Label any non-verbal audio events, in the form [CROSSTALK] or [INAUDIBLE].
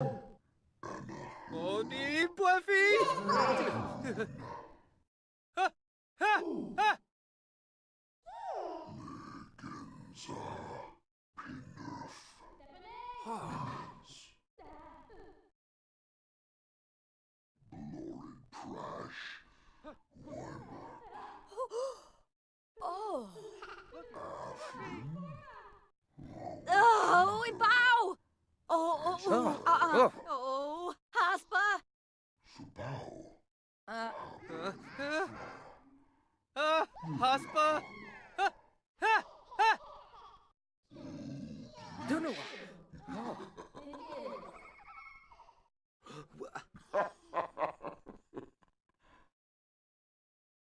O di Buffy! Ha! Ha! Ha! [GASPS] Oh. Oh, ibaw! Oh, oh, oh, Oh, oh. Haspa! Ah, Ha! Ha! Ha! Haspa! Ha! Ha! Ha! Don't know. Oh.